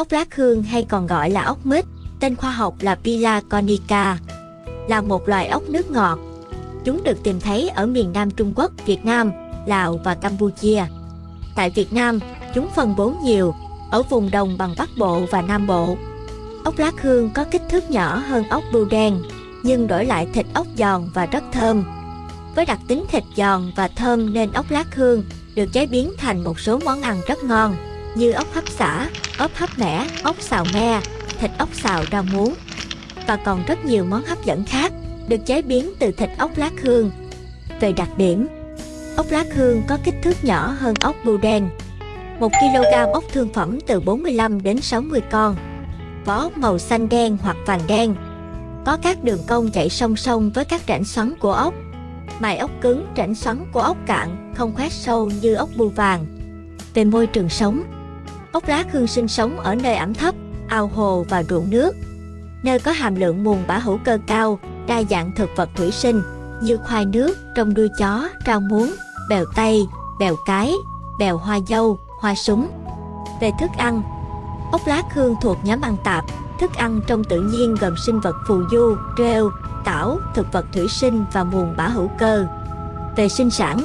Ốc lát hương hay còn gọi là ốc mít, tên khoa học là Pila conica, là một loài ốc nước ngọt. Chúng được tìm thấy ở miền Nam Trung Quốc, Việt Nam, Lào và Campuchia. Tại Việt Nam, chúng phân bố nhiều, ở vùng đồng bằng Bắc Bộ và Nam Bộ. Ốc lá hương có kích thước nhỏ hơn ốc bươu đen, nhưng đổi lại thịt ốc giòn và rất thơm. Với đặc tính thịt giòn và thơm nên ốc lá hương được chế biến thành một số món ăn rất ngon như ốc hấp xả, ốc hấp mẻ, ốc xào me, thịt ốc xào rau muống và còn rất nhiều món hấp dẫn khác được chế biến từ thịt ốc lát hương. Về đặc điểm, ốc lát hương có kích thước nhỏ hơn ốc bưu đen. 1 kg ốc thương phẩm từ 45 đến 60 con. Vỏ ốc màu xanh đen hoặc vàng đen. Có các đường cong chạy song song với các rãnh xoắn của ốc. Mài ốc cứng, rãnh xoắn của ốc cạn, không khoét sâu như ốc bưu vàng. Về môi trường sống, ốc lá hương sinh sống ở nơi ẩm thấp, ao hồ và ruộng nước, nơi có hàm lượng mùn bã hữu cơ cao, đa dạng thực vật thủy sinh như khoai nước, trong đuôi chó, rau muống, bèo tây, bèo cái, bèo hoa dâu, hoa súng. Về thức ăn, ốc lá hương thuộc nhóm ăn tạp, thức ăn trong tự nhiên gồm sinh vật phù du, rêu, tảo, thực vật thủy sinh và mùn bã hữu cơ. Về sinh sản,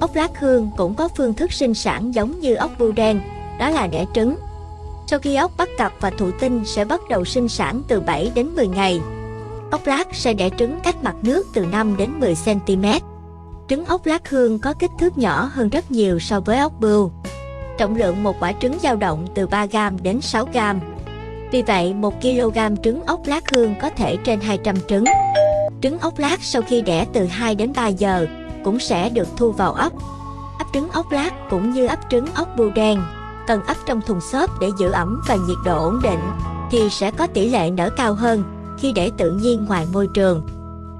ốc lá hương cũng có phương thức sinh sản giống như ốc bươu đen, đó là đẻ trứng. Sau khi ốc bắt cặp và thụ tinh sẽ bắt đầu sinh sản từ 7 đến 10 ngày. Ốc lát sẽ đẻ trứng cách mặt nước từ 5 đến 10 cm. Trứng ốc lát hương có kích thước nhỏ hơn rất nhiều so với ốc bươu. Trọng lượng một quả trứng dao động từ 3g đến 6g. Vì vậy, 1 kg trứng ốc lát hương có thể trên 200 trứng. Trứng ốc lát sau khi đẻ từ 2 đến 3 giờ cũng sẽ được thu vào ấp. Ấp trứng ốc lát cũng như ấp trứng ốc bươu đen, cần ấp trong thùng xốp để giữ ẩm và nhiệt độ ổn định, thì sẽ có tỷ lệ nở cao hơn khi để tự nhiên ngoài môi trường.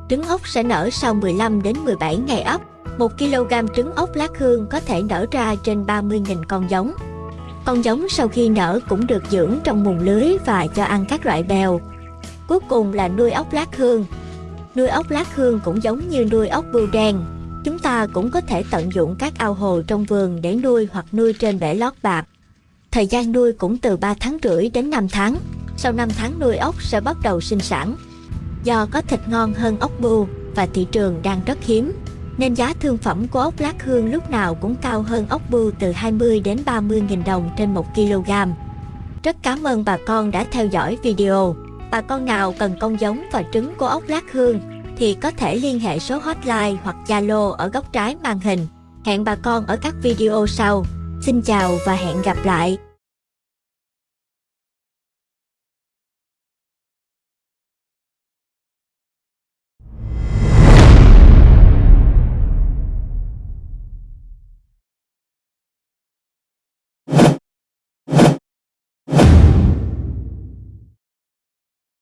Trứng ốc sẽ nở sau 15 đến 17 ngày ấp. 1 kg trứng ốc lát hương có thể nở ra trên 30.000 con giống. Con giống sau khi nở cũng được dưỡng trong mùng lưới và cho ăn các loại bèo. Cuối cùng là nuôi ốc lát hương. Nuôi ốc lát hương cũng giống như nuôi ốc bươu đen. Chúng ta cũng có thể tận dụng các ao hồ trong vườn để nuôi hoặc nuôi trên bể lót bạc. Thời gian nuôi cũng từ 3 tháng rưỡi đến 5 tháng. Sau 5 tháng nuôi ốc sẽ bắt đầu sinh sản. Do có thịt ngon hơn ốc bươu và thị trường đang rất hiếm, nên giá thương phẩm của ốc lát hương lúc nào cũng cao hơn ốc bươu từ 20 đến 30 nghìn đồng trên 1 kg. Rất cảm ơn bà con đã theo dõi video. Bà con nào cần con giống và trứng của ốc lát hương thì có thể liên hệ số hotline hoặc Zalo ở góc trái màn hình. Hẹn bà con ở các video sau. Xin chào và hẹn gặp lại!